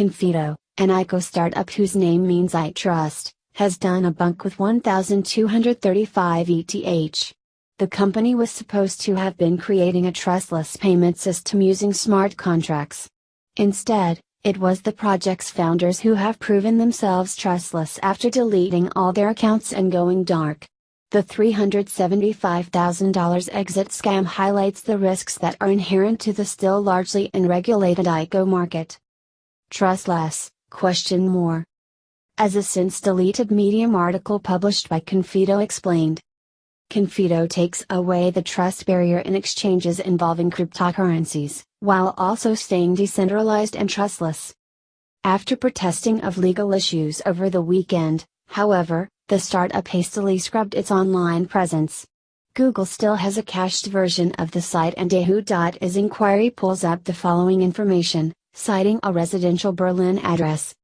Confido, an ICO startup whose name means I trust, has done a bunk with 1,235 ETH. The company was supposed to have been creating a trustless payment system using smart contracts. Instead, it was the project's founders who have proven themselves trustless after deleting all their accounts and going dark. The $375,000 exit scam highlights the risks that are inherent to the still largely unregulated ICO market. Trustless, question more. As a since deleted Medium article published by Confido explained, Confido takes away the trust barrier in exchanges involving cryptocurrencies, while also staying decentralized and trustless. After protesting of legal issues over the weekend, however, the startup hastily scrubbed its online presence. Google still has a cached version of the site and Yahoo.is inquiry pulls up the following information, citing a residential Berlin address.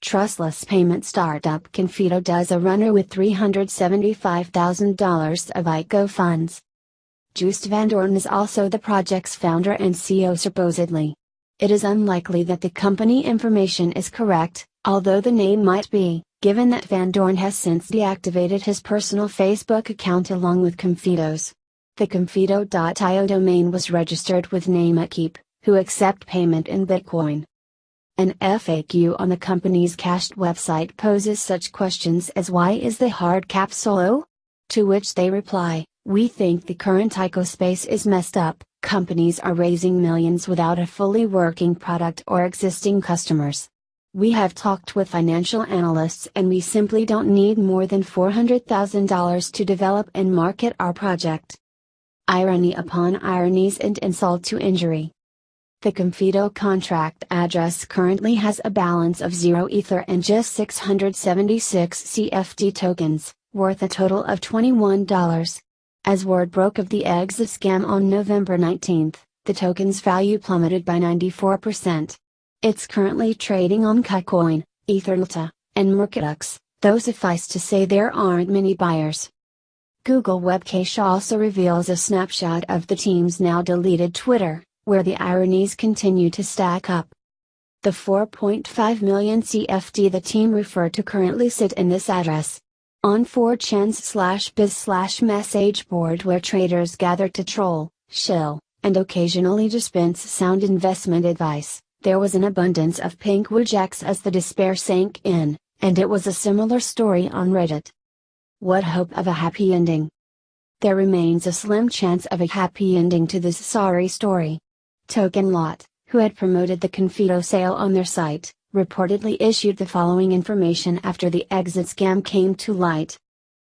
Trustless payment startup Confido does a runner with $375,000 of ICO funds. Joost van Doorn is also the project's founder and CEO supposedly. It is unlikely that the company information is correct, although the name might be given that Van Doorn has since deactivated his personal Facebook account along with Confido's. The Confido.io domain was registered with Namecheap, who accept payment in Bitcoin. An FAQ on the company's cached website poses such questions as why is the hard cap so low? To which they reply, we think the current ICO space is messed up, companies are raising millions without a fully working product or existing customers. We have talked with financial analysts and we simply don't need more than $400,000 to develop and market our project. Irony upon ironies and insult to injury. The Confido contract address currently has a balance of 0 Ether and just 676 CFD tokens, worth a total of $21. As word broke of the exit scam on November 19, the token's value plummeted by 94%. It's currently trading on KuCoin, EtherDelta, and Mercatox, though suffice to say there aren't many buyers. Google Webcache also reveals a snapshot of the team's now deleted Twitter, where the ironies continue to stack up. The 4.5 million CFD the team refer to currently sit in this address. On 4chan's slash biz slash message board where traders gather to troll, shill, and occasionally dispense sound investment advice. There was an abundance of pink wojaks as the despair sank in, and it was a similar story on Reddit. What hope of a happy ending? There remains a slim chance of a happy ending to this sorry story. TokenLot, who had promoted the Confido sale on their site, reportedly issued the following information after the exit scam came to light.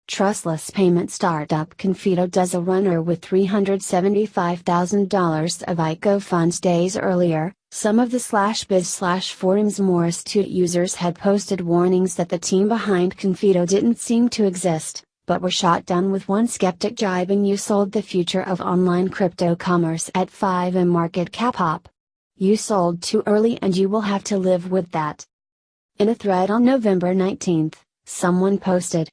Trustless payment startup Confido does a runner with $375,000 of ICO funds days earlier, some of the slash biz slash forums Morris 2 users had posted warnings that the team behind Confido didn't seem to exist, but were shot down with one skeptic jibing you sold the future of online crypto commerce at 5 m market cap hop. You sold too early and you will have to live with that. In a thread on November 19, someone posted.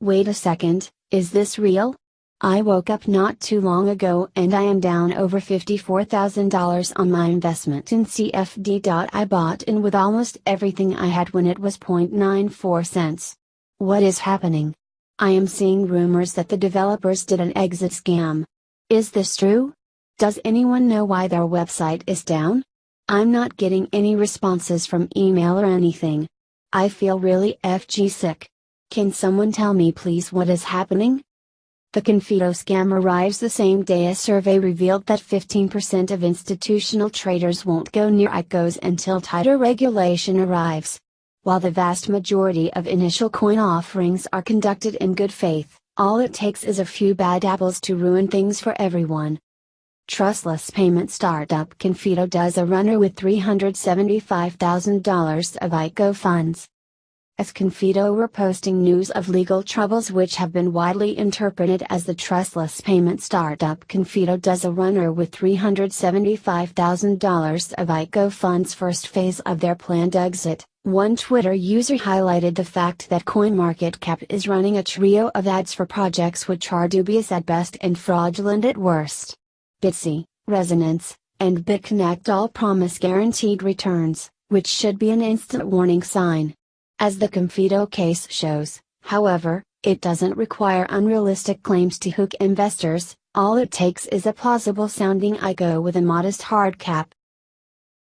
Wait a second, is this real? I woke up not too long ago and I am down over $54,000 on my investment in CFD. I bought in with almost everything I had when it was 0.94 cents. What is happening? I am seeing rumors that the developers did an exit scam. Is this true? Does anyone know why their website is down? I'm not getting any responses from email or anything. I feel really FG sick. Can someone tell me please what is happening? The Confido scam arrives the same day a survey revealed that 15% of institutional traders won't go near ICOs until tighter regulation arrives. While the vast majority of initial coin offerings are conducted in good faith, all it takes is a few bad apples to ruin things for everyone. Trustless payment startup Confido does a runner with $375,000 of ICO funds. As Confido were posting news of legal troubles which have been widely interpreted as the trustless payment startup Confido does a runner with $375,000 of ICO funds first phase of their planned exit, one Twitter user highlighted the fact that CoinMarketCap is running a trio of ads for projects which are dubious at best and fraudulent at worst. Bitsy, Resonance, and BitConnect all promise guaranteed returns, which should be an instant warning sign. As the Confido case shows, however, it doesn't require unrealistic claims to hook investors, all it takes is a plausible sounding ICO with a modest hard cap,